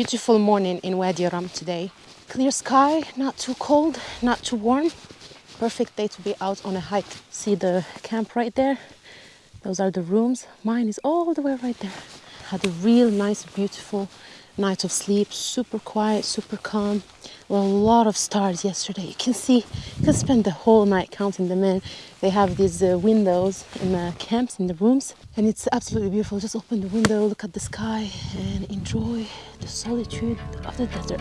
Beautiful morning in Wadi Rum today. Clear sky, not too cold, not too warm. Perfect day to be out on a hike. See the camp right there? Those are the rooms. Mine is all the way right there. Had a real nice, beautiful night of sleep. Super quiet, super calm. A lot of stars yesterday. You can see, you can spend the whole night counting them in. They have these uh, windows in the camps, in the rooms, and it's absolutely beautiful. Just open the window, look at the sky, and enjoy the solitude of the desert.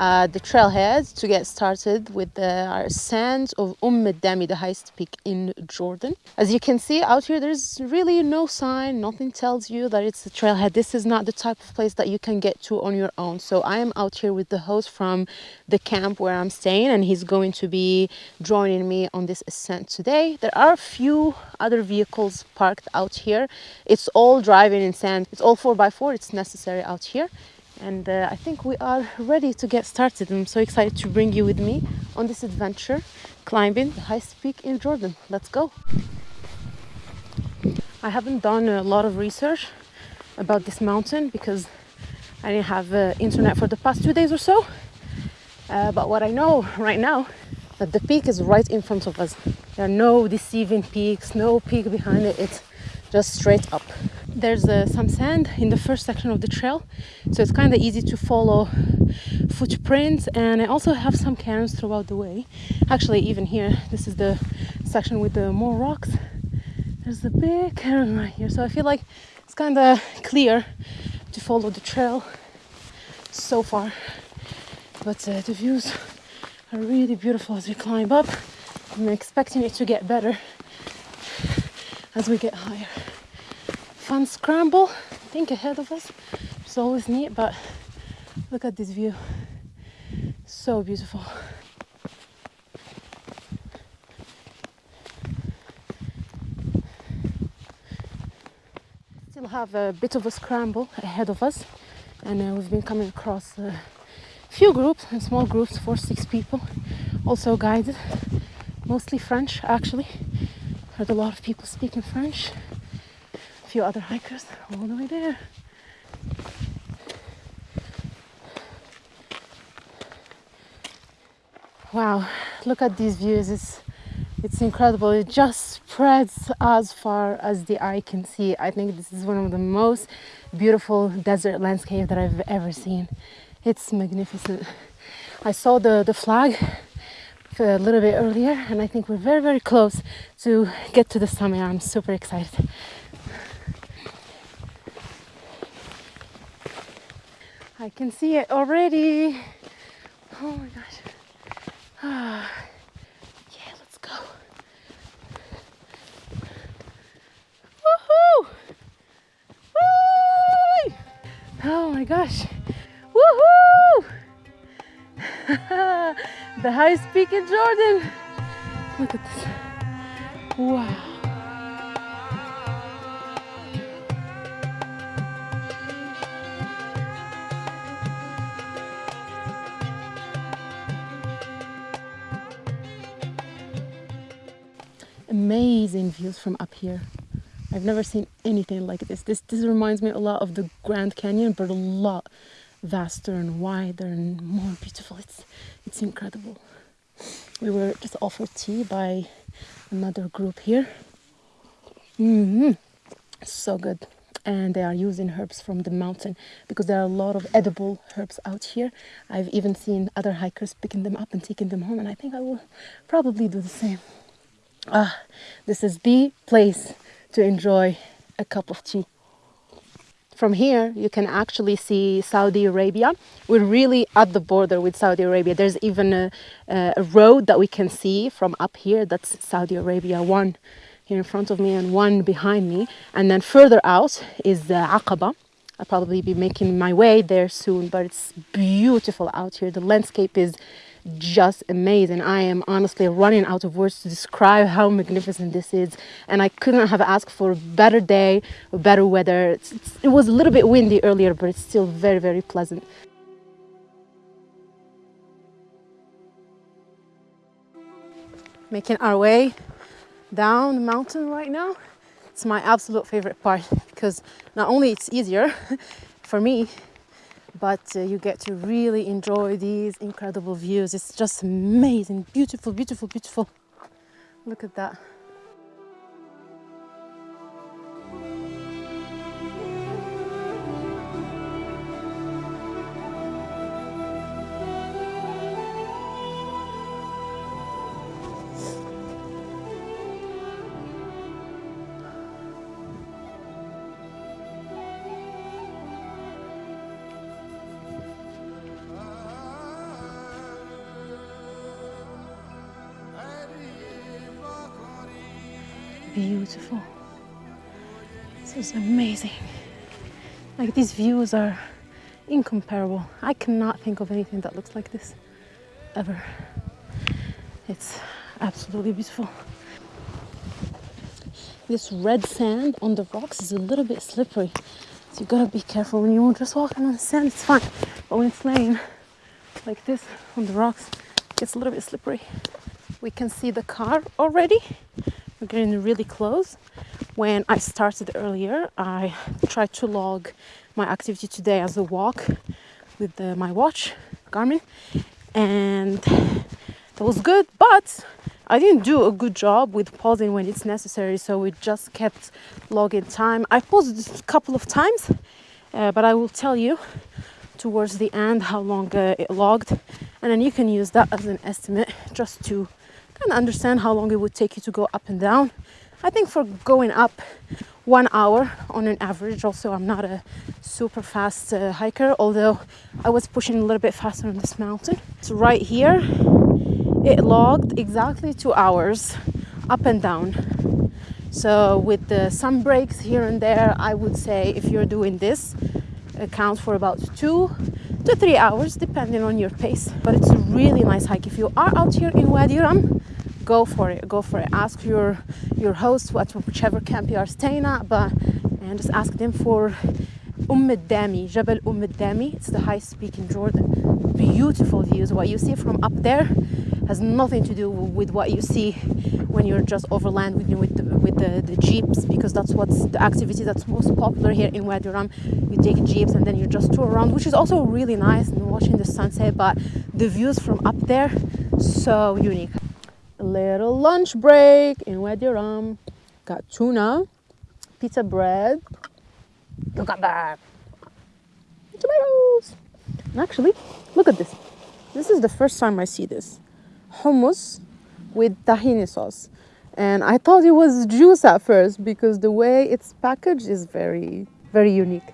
Uh, the trailhead to get started with the sands of Umm Dami, the highest peak in Jordan. As you can see out here, there's really no sign, nothing tells you that it's a trailhead. This is not the type of place that you can get to on your own. So I am out here with the host from the camp where I'm staying and he's going to be joining me on this ascent today. There are a few other vehicles parked out here. It's all driving in sand. It's all 4x4. It's necessary out here and uh, I think we are ready to get started. I'm so excited to bring you with me on this adventure climbing the highest peak in Jordan. Let's go. I haven't done a lot of research about this mountain because I didn't have uh, internet for the past two days or so. Uh, but what I know right now that the peak is right in front of us. There are no deceiving peaks, no peak behind it. It's just straight up there's uh, some sand in the first section of the trail so it's kind of easy to follow footprints and I also have some cairns throughout the way. Actually even here this is the section with the more rocks. There's a big cairn right here so I feel like it's kind of clear to follow the trail so far. But uh, the views are really beautiful as we climb up. I'm expecting it to get better as we get higher fun scramble I think ahead of us. It's always neat but look at this view. So beautiful. Still have a bit of a scramble ahead of us and uh, we've been coming across a few groups and small groups for six people also guided mostly French actually. Heard a lot of people speaking French few other hikers all the way there. Wow, look at these views. It's it's incredible. It just spreads as far as the eye can see. I think this is one of the most beautiful desert landscape that I've ever seen. It's magnificent. I saw the, the flag a little bit earlier and I think we're very, very close to get to the summit. I'm super excited. I can see it already. Oh my gosh. Ah, yeah, let's go. Woohoo! Woo! Oh my gosh. Woohoo! the highest peak in Jordan. Look at this. Wow. Amazing views from up here. I've never seen anything like this. This this reminds me a lot of the Grand Canyon, but a lot vaster and wider and more beautiful. It's it's incredible. We were just offered tea by another group here. Mm -hmm. So good. And they are using herbs from the mountain because there are a lot of edible herbs out here. I've even seen other hikers picking them up and taking them home, and I think I will probably do the same. Ah, this is the place to enjoy a cup of tea. From here, you can actually see Saudi Arabia. We're really at the border with Saudi Arabia. There's even a, a road that we can see from up here. That's Saudi Arabia, one here in front of me and one behind me. And then further out is the Aqaba. I'll probably be making my way there soon, but it's beautiful out here. The landscape is just amazing. I am honestly running out of words to describe how magnificent this is. And I couldn't have asked for a better day, better weather. It's, it's, it was a little bit windy earlier, but it's still very, very pleasant. Making our way down the mountain right now. It's my absolute favorite part because not only it's easier for me, but uh, you get to really enjoy these incredible views. It's just amazing, beautiful, beautiful, beautiful. Look at that. Beautiful. This is amazing. Like these views are incomparable. I cannot think of anything that looks like this ever. It's absolutely beautiful. This red sand on the rocks is a little bit slippery. So you gotta be careful when you're just walking on the sand, it's fine. But when it's laying like this on the rocks, it gets a little bit slippery. We can see the car already getting really close. When I started earlier, I tried to log my activity today as a walk with the, my watch, Garmin, and that was good, but I didn't do a good job with pausing when it's necessary, so we just kept logging time. I paused a couple of times, uh, but I will tell you towards the end how long uh, it logged, and then you can use that as an estimate just to of understand how long it would take you to go up and down. I think for going up one hour on an average, also, I'm not a super fast uh, hiker, although I was pushing a little bit faster on this mountain. So, right here, it logged exactly two hours up and down. So, with the some breaks here and there, I would say if you're doing this, account for about two to three hours depending on your pace but it's a really nice hike if you are out here in Wadi Rum go for it go for it ask your your host what whichever camp you are staying at but and just ask them for Umm Dami Jabal Umm Dami it's the highest peak in Jordan beautiful views what you see from up there has nothing to do with what you see when you're just overland with, with, the, with the, the jeeps because that's what's the activity that's most popular here in Wadi Rum. You take jeeps and then you just tour around, which is also really nice and watching the sunset. But the views from up there, so unique. Little lunch break in Wadi Rum. Got tuna, pizza bread. Look at that. Tomatoes. And actually, look at this. This is the first time I see this hummus with tahini sauce. And I thought it was juice at first because the way it's packaged is very, very unique.